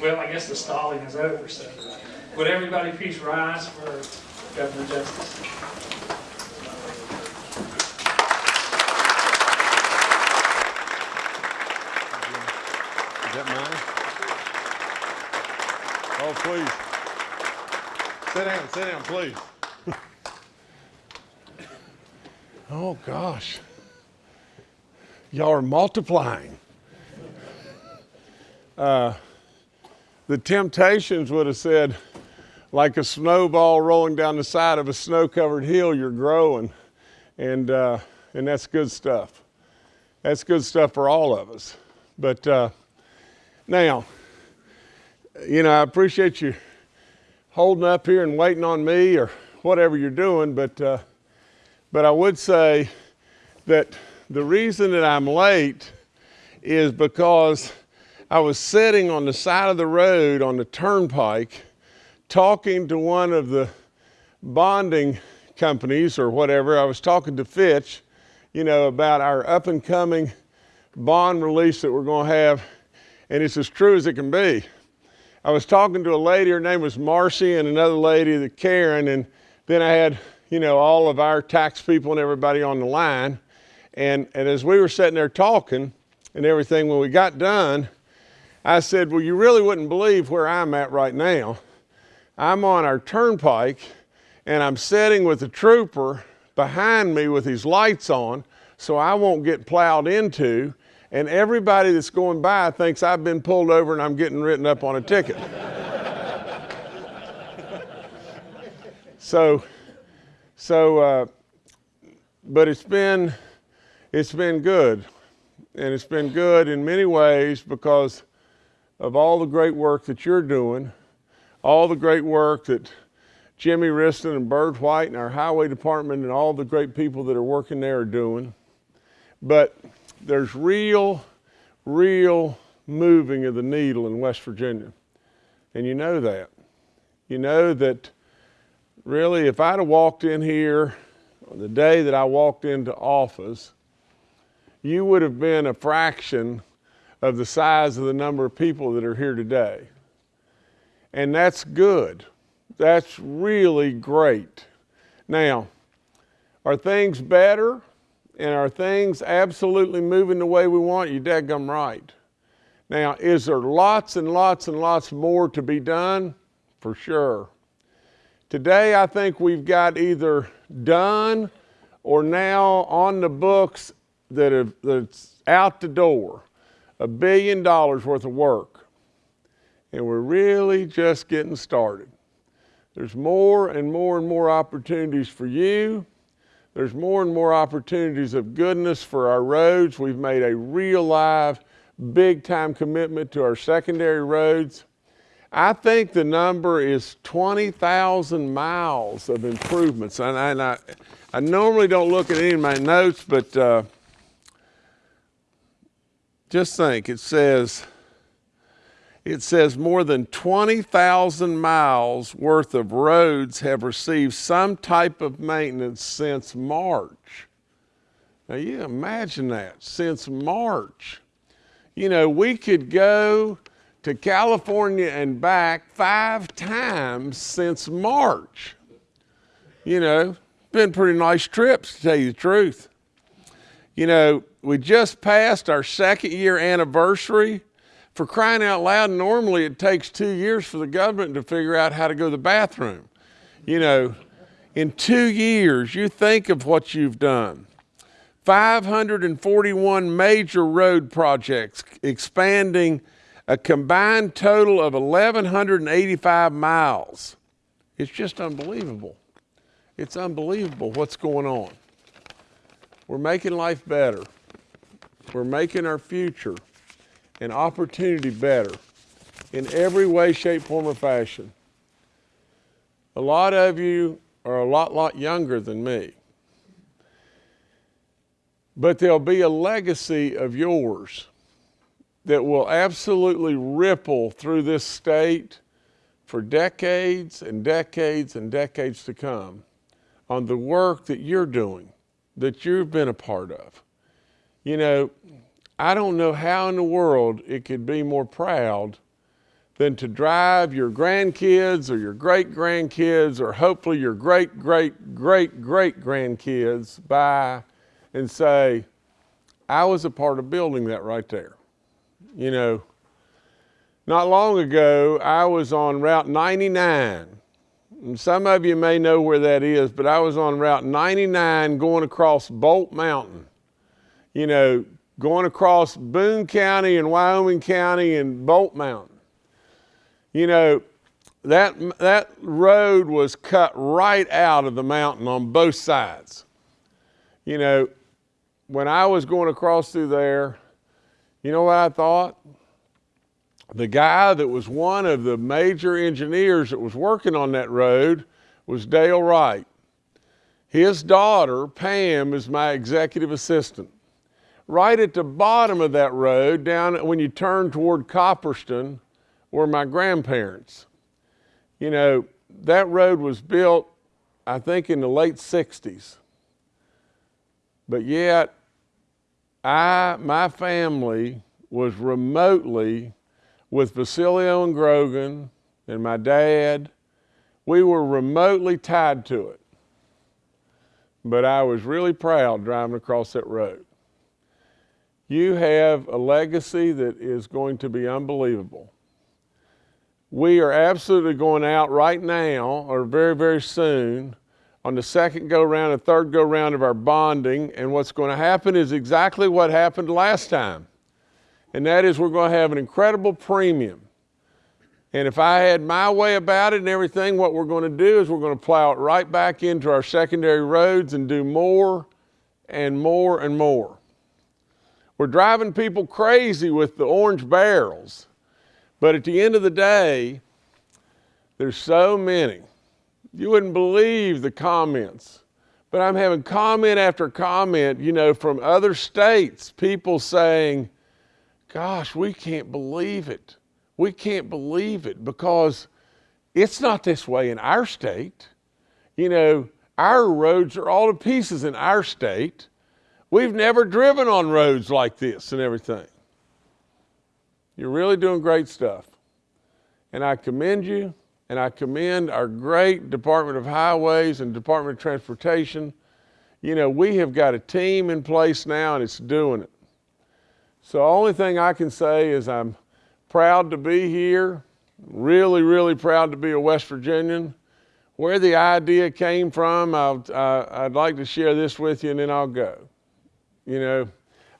Well, I guess the stalling is over, so would everybody please rise for Governor Justice? Is that mine? Oh, please. Sit down, sit down, please. Oh, gosh. Y'all are multiplying. Uh, the Temptations would have said, like a snowball rolling down the side of a snow covered hill, you're growing. And, uh, and that's good stuff. That's good stuff for all of us. But uh, now, you know, I appreciate you holding up here and waiting on me or whatever you're doing, but, uh, but I would say that the reason that I'm late is because I was sitting on the side of the road on the turnpike talking to one of the bonding companies or whatever. I was talking to Fitch, you know, about our up and coming bond release that we're going to have, and it's as true as it can be. I was talking to a lady, her name was Marcy, and another lady, the Karen, and then I had, you know, all of our tax people and everybody on the line. And, and as we were sitting there talking and everything, when we got done, I said, Well, you really wouldn't believe where I'm at right now. I'm on our turnpike and I'm sitting with a trooper behind me with his lights on so I won't get plowed into. And everybody that's going by thinks I've been pulled over and I'm getting written up on a ticket. so, so, uh, but it's been, it's been good. And it's been good in many ways because of all the great work that you're doing, all the great work that Jimmy Wriston and Byrd White and our highway department and all the great people that are working there are doing. But there's real, real moving of the needle in West Virginia. And you know that. You know that really, if I'd have walked in here on the day that I walked into office, you would have been a fraction of the size of the number of people that are here today. And that's good. That's really great. Now, are things better and are things absolutely moving the way we want? You dadgum right. Now, is there lots and lots and lots more to be done? For sure. Today, I think we've got either done or now on the books that have, that's out the door a billion dollars worth of work. And we're really just getting started. There's more and more and more opportunities for you. There's more and more opportunities of goodness for our roads. We've made a real live, big time commitment to our secondary roads. I think the number is 20,000 miles of improvements. And, I, and I, I, normally don't look at any of my notes, but uh, just think, it says, it says more than 20,000 miles worth of roads have received some type of maintenance since March. Now you imagine that, since March. You know, we could go to California and back five times since March. You know, been pretty nice trips to tell you the truth. You know, we just passed our second year anniversary. For crying out loud, normally it takes two years for the government to figure out how to go to the bathroom. You know, in two years, you think of what you've done. 541 major road projects expanding a combined total of 1,185 miles. It's just unbelievable. It's unbelievable what's going on. We're making life better. We're making our future and opportunity better in every way, shape, form, or fashion. A lot of you are a lot, lot younger than me. But there'll be a legacy of yours that will absolutely ripple through this state for decades and decades and decades to come on the work that you're doing, that you've been a part of. You know, I don't know how in the world it could be more proud than to drive your grandkids or your great grandkids or hopefully your great great great great grandkids by and say, I was a part of building that right there. You know, not long ago, I was on Route 99. Some of you may know where that is, but I was on Route 99 going across Bolt Mountain. You know, going across Boone County and Wyoming County and Bolt Mountain. You know, that, that road was cut right out of the mountain on both sides. You know, when I was going across through there, you know what I thought? The guy that was one of the major engineers that was working on that road was Dale Wright. His daughter, Pam, is my executive assistant. Right at the bottom of that road, down when you turn toward Copperston, were my grandparents. You know, that road was built, I think, in the late 60s. But yet, I, my family was remotely with Basilio and Grogan and my dad. We were remotely tied to it. But I was really proud driving across that road. You have a legacy that is going to be unbelievable. We are absolutely going out right now, or very, very soon, on the second go round and third go round of our bonding. And what's going to happen is exactly what happened last time. And that is we're going to have an incredible premium. And if I had my way about it and everything, what we're going to do is we're going to plow it right back into our secondary roads and do more and more and more. We're driving people crazy with the orange barrels. But at the end of the day, there's so many. You wouldn't believe the comments. But I'm having comment after comment, you know, from other states, people saying, gosh, we can't believe it. We can't believe it because it's not this way in our state. You know, our roads are all to pieces in our state. We've never driven on roads like this and everything. You're really doing great stuff. And I commend you, and I commend our great Department of Highways and Department of Transportation. You know, we have got a team in place now, and it's doing it. So, the only thing I can say is I'm proud to be here, really, really proud to be a West Virginian. Where the idea came from, I'll, I, I'd like to share this with you, and then I'll go. You know,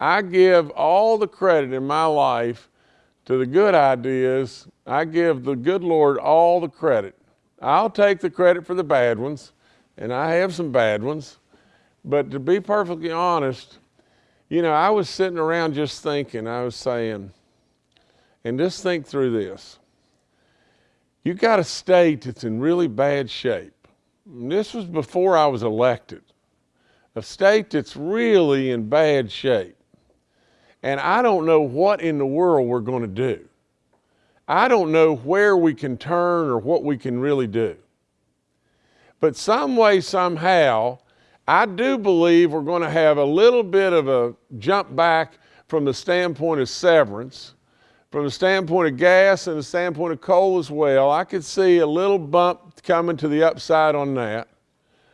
I give all the credit in my life to the good ideas, I give the good Lord all the credit. I'll take the credit for the bad ones, and I have some bad ones. But to be perfectly honest, you know, I was sitting around just thinking, I was saying, and just think through this. You got a state that's in really bad shape. And this was before I was elected. A state that's really in bad shape and I don't know what in the world we're going to do. I don't know where we can turn or what we can really do. But some way, somehow, I do believe we're going to have a little bit of a jump back from the standpoint of severance, from the standpoint of gas and the standpoint of coal as well. I could see a little bump coming to the upside on that.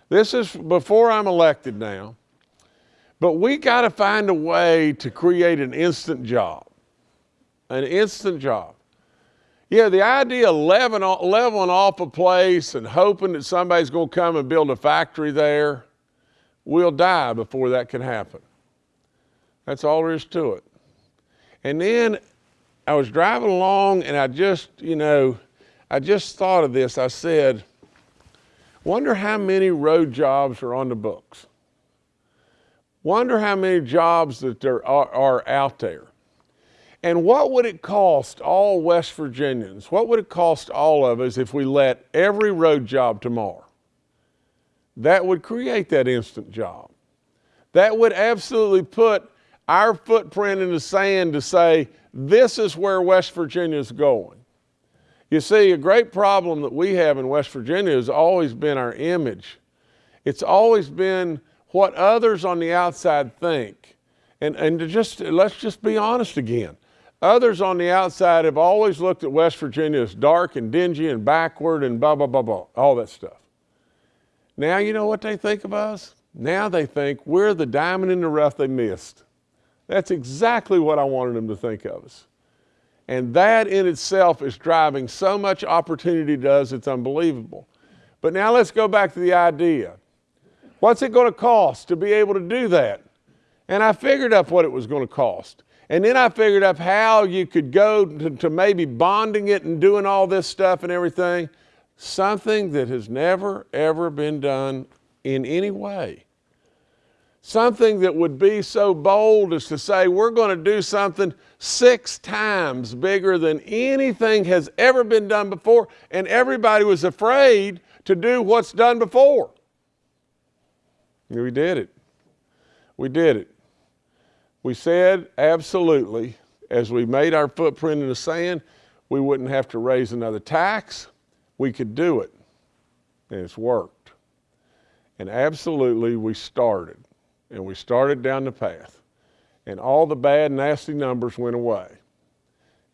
This is before I'm elected now. But we got to find a way to create an instant job. An instant job. Yeah, the idea of leveling, off a place and hoping that somebody's going to come and build a factory there, we'll die before that can happen. That's all there is to it. And then I was driving along and I just, you know, I just thought of this. I said, wonder how many road jobs are on the books. Wonder how many jobs that there are, are out there. And what would it cost all West Virginians? What would it cost all of us if we let every road job tomorrow? That would create that instant job. That would absolutely put our footprint in the sand to say, this is where West Virginia is going. You see, a great problem that we have in West Virginia has always been our image. It's always been what others on the outside think. And, and to just, let's just be honest again. Others on the outside have always looked at West Virginia as dark and dingy and backward and blah, blah, blah, blah, all that stuff. Now, you know what they think of us? Now they think we're the diamond in the rough they missed. That's exactly what I wanted them to think of us. And that in itself is driving so much opportunity to us, it's unbelievable. But now let's go back to the idea. What's it going to cost to be able to do that? And I figured up what it was going to cost. And then I figured up how you could go to, to maybe bonding it and doing all this stuff and everything. Something that has never, ever been done in any way. Something that would be so bold as to say, we're going to do something six times bigger than anything has ever been done before. And everybody was afraid to do what's done before. We did it. We did it. We said absolutely, as we made our footprint in the sand, we wouldn't have to raise another tax. We could do it. And it's worked. And absolutely, we started. And we started down the path. And all the bad, nasty numbers went away.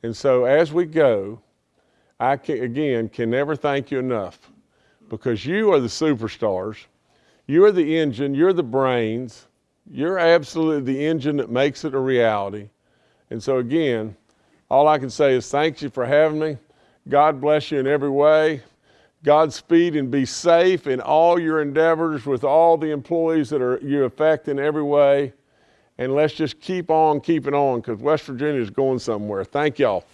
And so as we go, I can, again can never thank you enough because you are the superstars. You are the engine, you're the brains, you're absolutely the engine that makes it a reality. And so, again, all I can say is thank you for having me. God bless you in every way. Godspeed and be safe in all your endeavors with all the employees that are you affect in every way. And let's just keep on keeping on because West Virginia is going somewhere. Thank y'all.